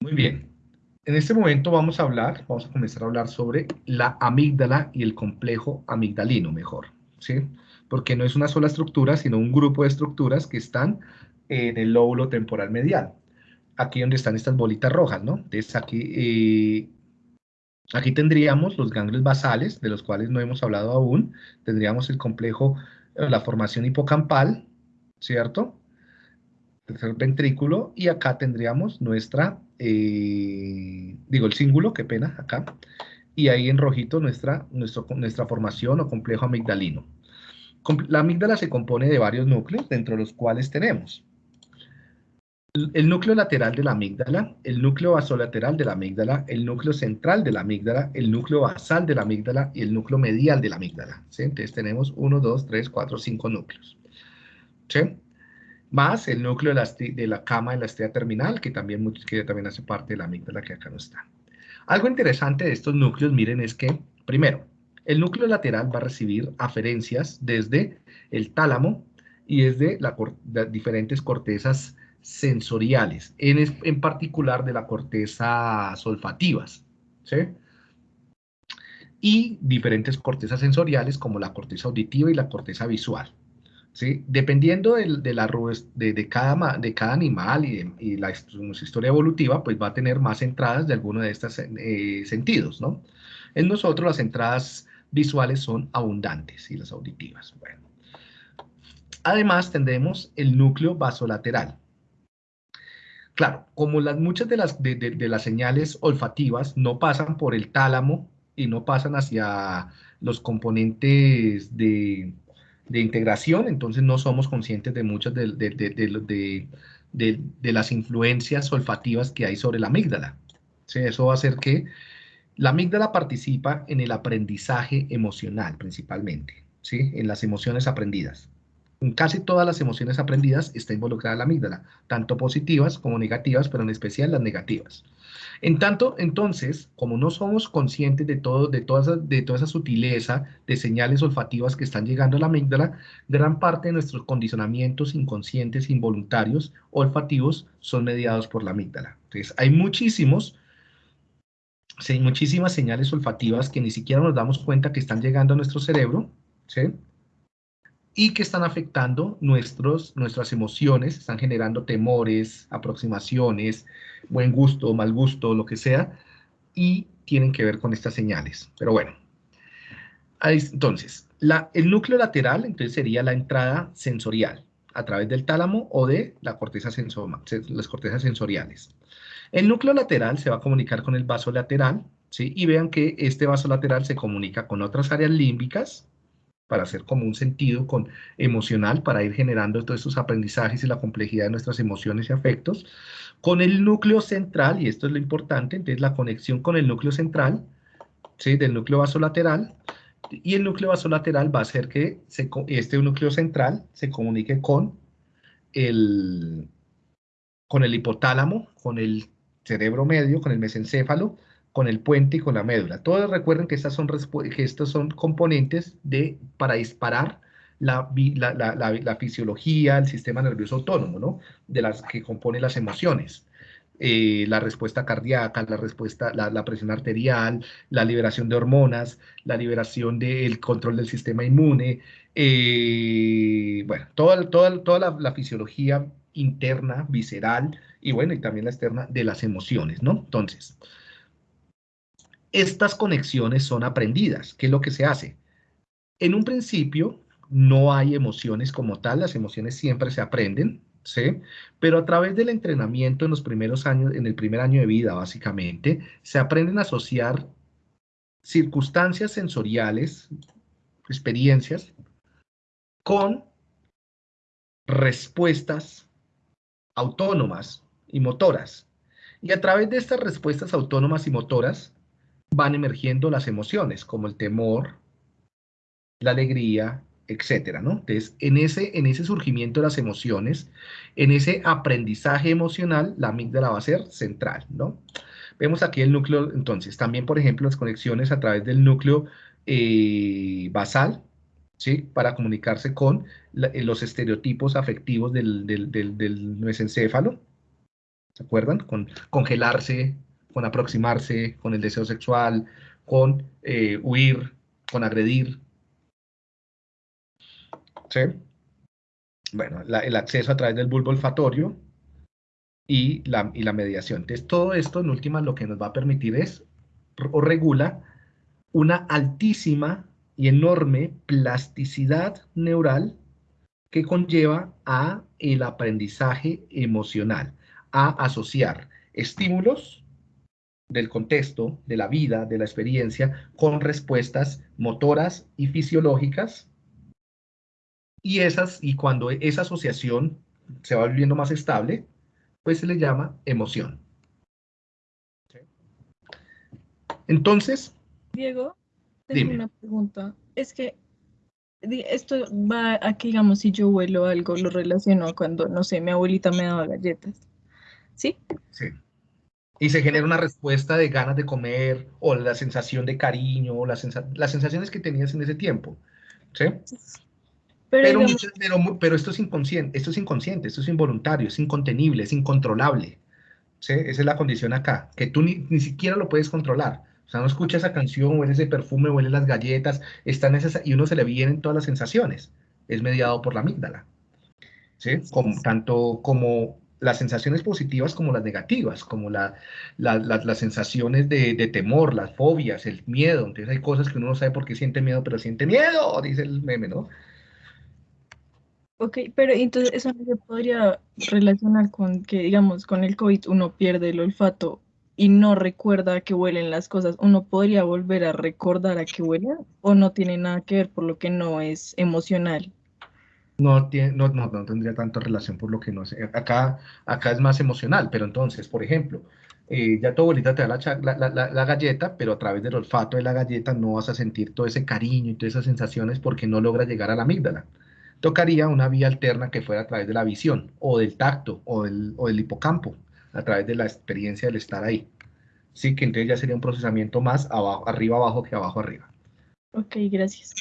Muy bien. En este momento vamos a hablar, vamos a comenzar a hablar sobre la amígdala y el complejo amigdalino, mejor, ¿sí? Porque no es una sola estructura, sino un grupo de estructuras que están en el lóbulo temporal medial. Aquí donde están estas bolitas rojas, ¿no? Entonces aquí, eh, aquí tendríamos los ganglios basales, de los cuales no hemos hablado aún. Tendríamos el complejo, eh, la formación hipocampal, ¿cierto? Tercer ventrículo, y acá tendríamos nuestra, eh, digo el cíngulo, qué pena, acá, y ahí en rojito nuestra, nuestra formación o complejo amigdalino. La amígdala se compone de varios núcleos, dentro de los cuales tenemos el núcleo lateral de la amígdala, el núcleo basolateral de la amígdala, el núcleo central de la amígdala, el núcleo basal de la amígdala y el núcleo medial de la amígdala. Entonces tenemos 1, 2, 3, 4, 5 núcleos. ¿Sí? Más el núcleo de la, de la cama de la estrella terminal, que también, que también hace parte de la amígdala que acá no está. Algo interesante de estos núcleos, miren, es que, primero, el núcleo lateral va a recibir aferencias desde el tálamo y desde las diferentes cortezas sensoriales, en, en particular de la corteza olfativas, ¿sí? Y diferentes cortezas sensoriales como la corteza auditiva y la corteza visual. Dependiendo de, la, de, cada, de cada animal y, la historia evolutiva, pues va a tener más entradas de alguno de estos eh, sentidos, ¿no? En nosotros las entradas visuales son abundantes y las auditivas. Bueno. Además tendremos el núcleo vasolateral. Claro, como las, muchas de las, de las señales olfativas no pasan por el tálamo y no pasan hacia los componentes de, de integración, entonces no somos conscientes de muchas de, de, las influencias olfativas que hay sobre la amígdala. Eso va a hacer que la amígdala participa en el aprendizaje emocional principalmente, ¿sí? en las emociones aprendidas. Casi todas las emociones aprendidas está involucrada la amígdala, tanto positivas como negativas, pero en especial las negativas. En tanto, entonces, como no somos conscientes de, todo, de, toda esa, de toda esa sutileza de señales olfativas que están llegando a la amígdala, gran parte de nuestros condicionamientos inconscientes involuntarios olfativos son mediados por la amígdala. Entonces, hay muchísimos, muchísimas señales olfativas que ni siquiera nos damos cuenta que están llegando a nuestro cerebro, ¿sí? Y que están afectando nuestros, nuestras emociones, están generando temores, aproximaciones, buen gusto, mal gusto, lo que sea, y tienen que ver con estas señales. Pero bueno, entonces, la, el núcleo lateral entonces sería la entrada sensorial a través del tálamo o de la corteza las cortezas sensoriales. El núcleo lateral se va a comunicar con el vaso lateral, ¿sí? y vean que este vaso lateral se comunica con otras áreas límbicas, para hacer como un sentido con, emocional, para ir generando todos estos aprendizajes y la complejidad de nuestras emociones y afectos, con el núcleo central, y esto es lo importante, entonces la conexión con el núcleo central, ¿sí? del núcleo vasolateral, y el núcleo vasolateral va a hacer que este núcleo central se comunique con el, con el hipotálamo, con el cerebro medio, con el mesencéfalo, con el puente y con la médula. Todos recuerden que, estas son, que estos son componentes de, para disparar la, la, fisiología, el sistema nervioso autónomo, ¿no? De las que compone las emociones. Eh, la respuesta cardíaca, la respuesta, la, presión arterial, la liberación de hormonas, la liberación del control del sistema inmune, eh, bueno, toda, toda, toda la, fisiología interna, visceral, y bueno, y también la externa de las emociones, ¿no? Entonces, estas conexiones son aprendidas. ¿Qué es lo que se hace? En un principio no hay emociones como tal, las emociones siempre se aprenden, ¿sí? Pero a través del entrenamiento en los primeros años, en el primer año de vida básicamente, se aprenden a asociar circunstancias sensoriales, experiencias, con respuestas autónomas y motoras. Y a través de estas respuestas autónomas y motoras, van emergiendo las emociones, como el temor, la alegría, etcétera, ¿no? Entonces, en ese, en ese surgimiento de las emociones, en ese aprendizaje emocional, la amígdala va a ser central, ¿no? Vemos aquí el núcleo, entonces, también, por ejemplo, las conexiones a través del núcleo eh, basal, ¿sí? Para comunicarse con los estereotipos afectivos del, del, del, del mesencéfalo, ¿Se acuerdan? Con congelarse, con aproximarse, con el deseo sexual, con eh, huir, con agredir. ¿Sí? Bueno, el acceso a través del bulbo olfatorio y la, y la mediación. Entonces, todo esto, en última, lo que nos va a permitir es, o regula, una altísima y enorme plasticidad neural que conlleva a el aprendizaje emocional, a asociar estímulos del contexto, de la vida, de la experiencia, con respuestas motoras y fisiológicas. Y, esas, y cuando esa asociación se va volviendo más estable, pues se le llama emoción. Entonces... Diego, tengo una pregunta. Es que esto va a que, digamos, si yo huelo algo, lo relaciono cuando, no sé, mi abuelita me daba galletas. ¿Sí? Sí. Y se genera una respuesta de ganas de comer, o la sensación de cariño, o las sensaciones que tenías en ese tiempo. ¿Sí? Pero, pero, esto es inconsciente, esto es inconsciente, esto es involuntario, es incontenible, es incontrolable. ¿sí? Esa es la condición acá, que tú ni, ni siquiera lo puedes controlar. O sea, no escucha esa canción, huele ese perfume, huele las galletas, están esas, y uno se le vienen todas las sensaciones. Es mediado por la amígdala. ¿Sí? Como, tanto como las sensaciones positivas como las negativas, como la, las sensaciones de, de, temor, las fobias, el miedo. Entonces hay cosas que uno no sabe por qué siente miedo, pero siente miedo, dice el meme, ¿no? Ok, pero entonces eso no se podría relacionar con que, digamos, con el COVID uno pierde el olfato y no recuerda a qué huelen las cosas, ¿uno podría volver a recordar a qué huelen o no tiene nada que ver por lo que no es emocional? No, tiene, no, no, tendría tanta relación por lo que no es. Acá, acá es más emocional, pero entonces, por ejemplo, eh, ya tu abuelita te da la, la, galleta, pero a través del olfato de la galleta no vas a sentir todo ese cariño y todas esas sensaciones porque no logra llegar a la amígdala. Tocaría una vía alterna que fuera a través de la visión, o del tacto, o del, o del hipocampo a través de la experiencia del estar ahí. Sí, que entonces ya sería un procesamiento más arriba abajo que abajo arriba. Ok, gracias.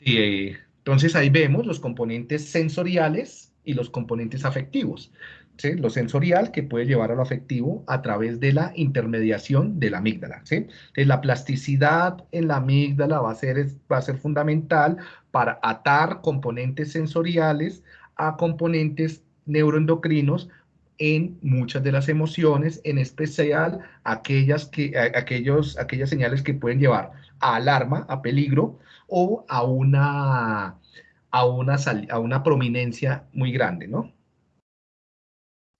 Eh, entonces ahí vemos los componentes sensoriales y los componentes afectivos. ¿sí? Lo sensorial que puede llevar a lo afectivo a través de la intermediación de la amígdala. ¿sí? La plasticidad en la amígdala va a, ser, va a ser fundamental para atar componentes sensoriales a componentes neuroendocrinos en muchas de las emociones, en especial aquellas, que, aquellos, aquellas señales que pueden llevar a alarma, a peligro o a una, a una, a una prominencia muy grande, ¿no?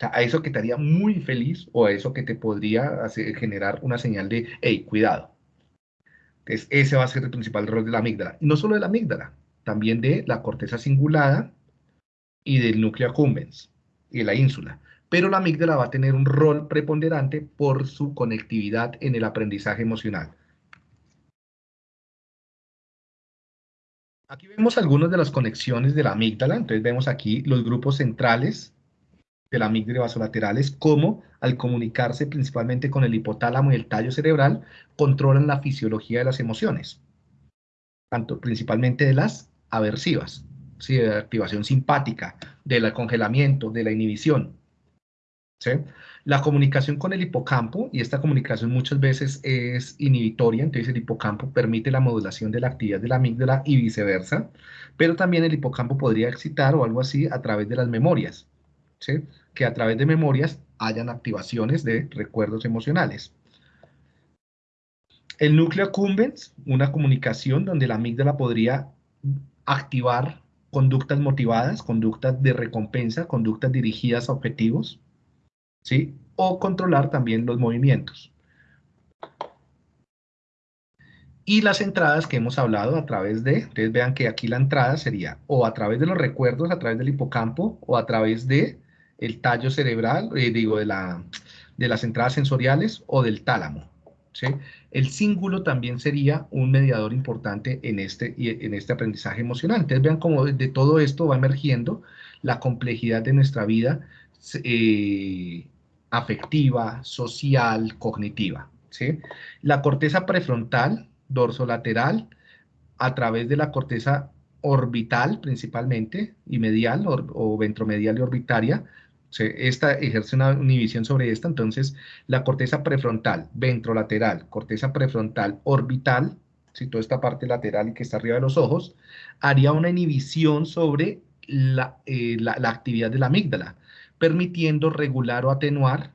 a eso que te haría muy feliz o a eso que te podría hacer, generar una señal de, hey, cuidado. Entonces, ese va a ser el principal rol de la amígdala. Y no solo de la amígdala, también de la corteza cingulada y del núcleo accumbens y de la ínsula. Pero la amígdala va a tener un rol preponderante por su conectividad en el aprendizaje emocional. Aquí vemos algunas de las conexiones de la amígdala. Entonces vemos aquí los grupos centrales de la amígdala vasolaterales, como al comunicarse principalmente con el hipotálamo y el tallo cerebral, controlan la fisiología de las emociones, tanto principalmente de las aversivas de la activación simpática, del congelamiento, de la inhibición. La comunicación con el hipocampo, y esta comunicación muchas veces es inhibitoria, entonces el hipocampo permite la modulación de la actividad de la amígdala y viceversa, pero también el hipocampo podría excitar o algo así a través de las memorias, que a través de memorias hayan activaciones de recuerdos emocionales. El núcleo accumbens, una comunicación donde la amígdala podría activar conductas motivadas, conductas de recompensa, conductas dirigidas a objetivos, ¿sí? O controlar también los movimientos. Y las entradas que hemos hablado a través de, ustedes vean que aquí la entrada sería o a través de los recuerdos, a través del hipocampo, o a través de el tallo cerebral, eh, digo, de, la, de las entradas sensoriales o del tálamo. El cíngulo también sería un mediador importante en este, en este aprendizaje emocional. Entonces vean cómo de todo esto va emergiendo la complejidad de nuestra vida eh, afectiva, social, cognitiva. ¿sí? La corteza prefrontal, dorsolateral, a través de la corteza orbital principalmente, y medial o, ventromedial y orbitaria, esta ejerce una inhibición sobre esta, entonces la corteza prefrontal, ventrolateral, corteza prefrontal orbital, si toda esta parte lateral y que está arriba de los ojos, haría una inhibición sobre la, eh, actividad de la amígdala, permitiendo regular o atenuar,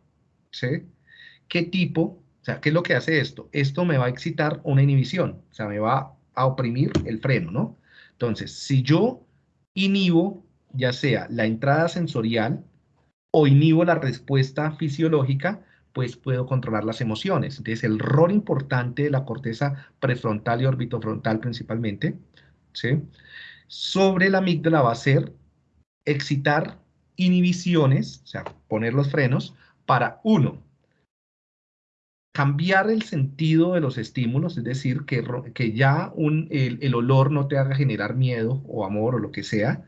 ¿sí? ¿Qué tipo? O sea, ¿qué es lo que hace esto? Esto me va a excitar una inhibición, o sea, me va a oprimir el freno, ¿no? Entonces, si yo inhibo ya sea la entrada sensorial o inhibo la respuesta fisiológica, pues puedo controlar las emociones. Entonces, el rol importante de la corteza prefrontal y orbitofrontal principalmente, ¿sí? sobre la amígdala va a ser excitar inhibiciones, o sea, poner los frenos, para uno, cambiar el sentido de los estímulos, es decir, que, que ya el, el, olor no te haga generar miedo o amor o lo que sea,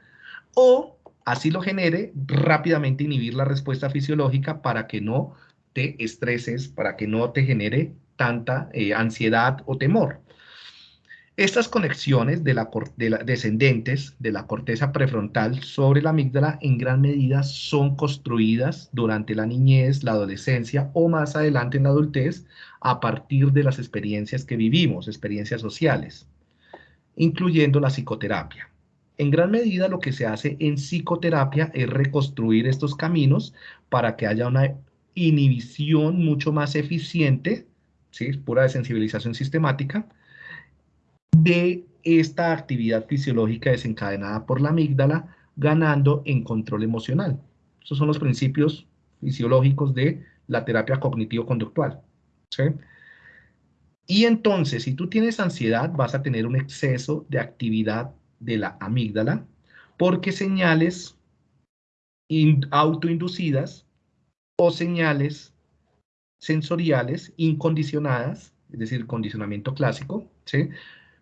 o así lo genere, rápidamente inhibir la respuesta fisiológica para que no te estreses, para que no te genere tanta eh, ansiedad o temor. Estas conexiones de la, de la, descendentes de la corteza prefrontal sobre la amígdala en gran medida son construidas durante la niñez, la adolescencia o más adelante en la adultez a partir de las experiencias que vivimos, experiencias sociales, incluyendo la psicoterapia. En gran medida lo que se hace en psicoterapia es reconstruir estos caminos para que haya una inhibición mucho más eficiente, ¿sí? pura desensibilización sistemática, de esta actividad fisiológica desencadenada por la amígdala, ganando en control emocional. Esos son los principios fisiológicos de la terapia cognitivo-conductual. ¿sí? Y entonces, si tú tienes ansiedad, vas a tener un exceso de actividad de la amígdala, porque señales autoinducidas o señales sensoriales incondicionadas, es decir, condicionamiento clásico, ¿sí?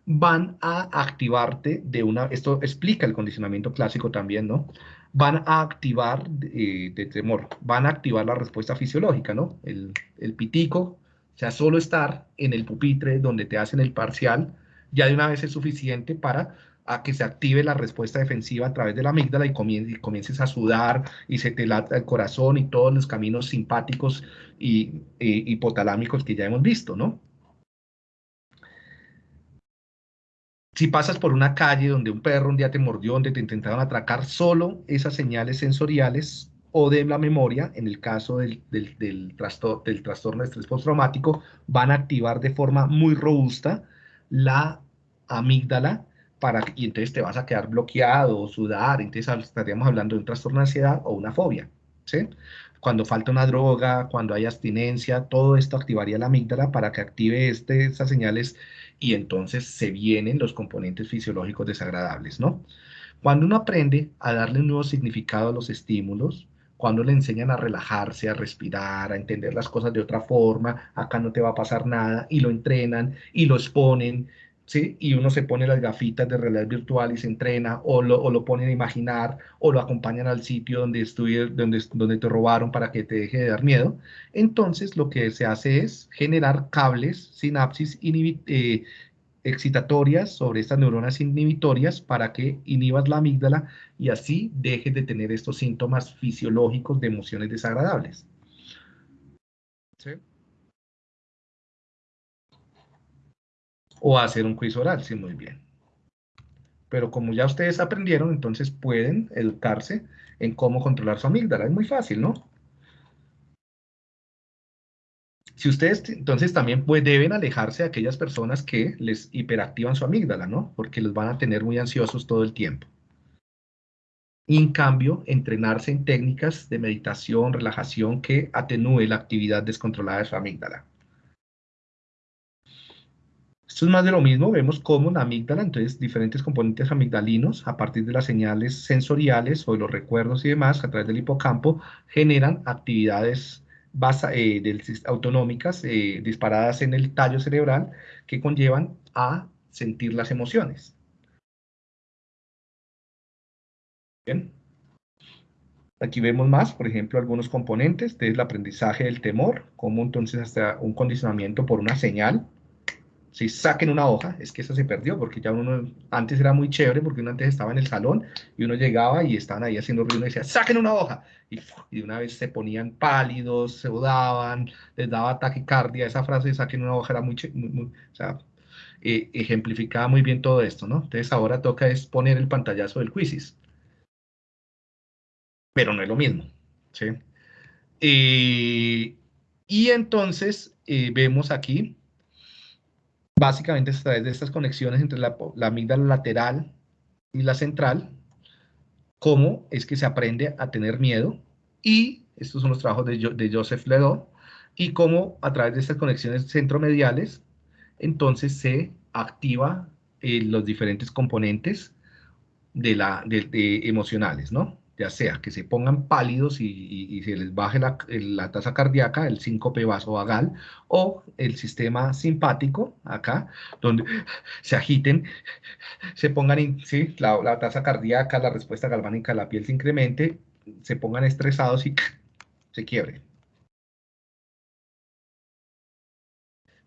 Van a activarte de una, esto explica el condicionamiento clásico también, ¿no? Van a activar eh, de temor, van a activar la respuesta fisiológica, ¿no? El, el pitico, o sea, solo estar en el pupitre donde te hacen el parcial, ya de una vez es suficiente para a que se active la respuesta defensiva a través de la amígdala y, comiences a sudar y se te lata el corazón y todos los caminos simpáticos y hipotalámicos que ya hemos visto, ¿no? Si pasas por una calle donde un perro un día te mordió, donde te intentaron atracar, solo esas señales sensoriales o de la memoria, en el caso del, del, del, del trastorno de estrés postraumático, van a activar de forma muy robusta la amígdala para, y entonces te vas a quedar bloqueado o sudar, entonces estaríamos hablando de un trastorno de ansiedad o una fobia, ¿sí? Cuando falta una droga, cuando hay abstinencia, todo esto activaría la amígdala para que active este, estas señales y entonces se vienen los componentes fisiológicos desagradables, ¿no? Cuando uno aprende a darle un nuevo significado a los estímulos, cuando le enseñan a relajarse, a respirar, a entender las cosas de otra forma, acá no te va a pasar nada, y lo entrenan y lo exponen, y uno se pone las gafitas de realidad virtual y se entrena, o lo, o lo ponen a imaginar, o lo acompañan al sitio donde, donde, donde te robaron para que te deje de dar miedo. Entonces, lo que se hace es generar cables, sinapsis eh, excitatorias sobre estas neuronas inhibitorias para que inhibas la amígdala y así dejes de tener estos síntomas fisiológicos de emociones desagradables. ¿Sí? O hacer un quiz oral, sí, muy bien. Pero como ya ustedes aprendieron, entonces pueden educarse en cómo controlar su amígdala. Es muy fácil, ¿no? Si ustedes, entonces también pues, deben alejarse de aquellas personas que les hiperactivan su amígdala, ¿no? Porque los van a tener muy ansiosos todo el tiempo. Y en cambio, entrenarse en técnicas de meditación, relajación que atenúe la actividad descontrolada de su amígdala. Esto es más de lo mismo, vemos cómo la amígdala, entonces diferentes componentes amigdalinos, a partir de las señales sensoriales o de los recuerdos y demás, a través del hipocampo, generan actividades eh, autonómicas eh, disparadas en el tallo cerebral que conllevan a sentir las emociones. Bien. Aquí vemos más, por ejemplo, algunos componentes del aprendizaje del temor, como entonces hasta un condicionamiento por una señal, si saquen una hoja, es que esa se perdió, porque ya uno, antes era muy chévere, porque uno antes estaba en el salón, y uno llegaba y estaban ahí haciendo ruido, y decía, saquen una hoja, y, de una vez se ponían pálidos, se odaban, les daba taquicardia, esa frase de saquen una hoja era muy, muy, o sea, eh, ejemplificaba muy bien todo esto, ¿no? Entonces ahora toca es poner el pantallazo del quizzes, pero no es lo mismo, ¿sí? Eh, y entonces eh, vemos aquí básicamente a través de estas conexiones entre la, amígdala lateral y la central, cómo es que se aprende a tener miedo, y estos son los trabajos de, Joseph Ledo, y cómo a través de estas conexiones centromediales, entonces se activa eh, los diferentes componentes de la, de emocionales, ¿no? Ya sea que se pongan pálidos y, se les baje la, tasa cardíaca, el síncope vasovagal, o el sistema simpático, acá, donde se agiten, se pongan, ¿sí? la, tasa cardíaca, la respuesta galvánica, la piel se incremente, se pongan estresados y se quiebre.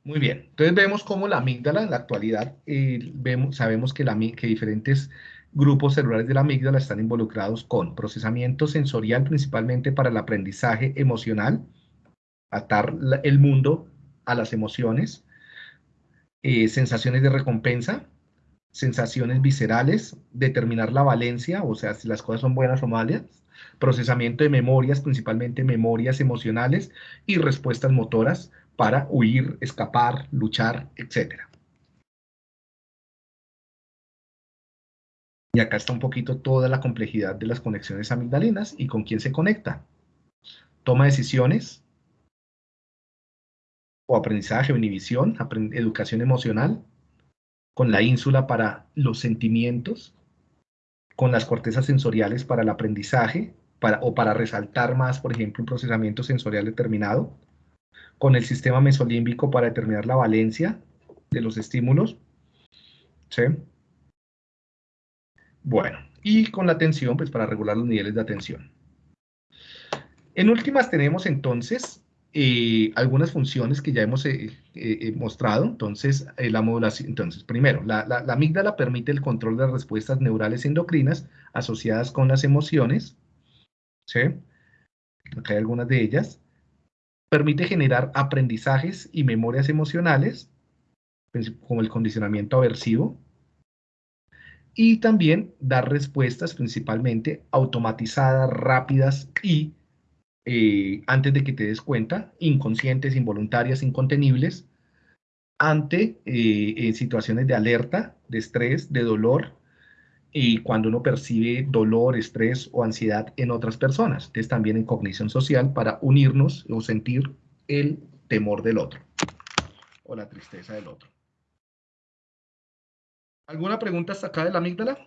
Muy bien, entonces vemos cómo la amígdala en la actualidad, eh, vemos, sabemos que, la, que diferentes grupos celulares de la amígdala están involucrados con procesamiento sensorial principalmente para el aprendizaje emocional, atar el mundo a las emociones, eh, sensaciones de recompensa, sensaciones viscerales, determinar la valencia, o sea, si las cosas son buenas o malas, procesamiento de memorias, principalmente memorias emocionales y respuestas motoras para huir, escapar, luchar, etcétera. Y acá está un poquito toda la complejidad de las conexiones amigdalinas y con quién se conecta. Toma decisiones, o aprendizaje o inhibición, educación emocional, con la ínsula para los sentimientos, con las cortezas sensoriales para el aprendizaje, para, o para resaltar más, por ejemplo, un procesamiento sensorial determinado, con el sistema mesolímbico para determinar la valencia de los estímulos, ¿sí? Bueno, y con la atención, pues para regular los niveles de atención. En últimas tenemos entonces eh, algunas funciones que ya hemos eh, eh, mostrado. Entonces, la modulación, entonces, primero, la, la, amígdala permite el control de las respuestas neurales endocrinas asociadas con las emociones. ¿Sí? Acá hay algunas de ellas. Permite generar aprendizajes y memorias emocionales, pues, como el condicionamiento aversivo, y también dar respuestas principalmente automatizadas, rápidas y eh, antes de que te des cuenta, inconscientes, involuntarias, incontenibles, ante eh, situaciones de alerta, de estrés, de dolor, y cuando uno percibe dolor, estrés o ansiedad en otras personas. Entonces también en cognición social para unirnos o sentir el temor del otro o la tristeza del otro. ¿Alguna pregunta hasta acá de la amígdala?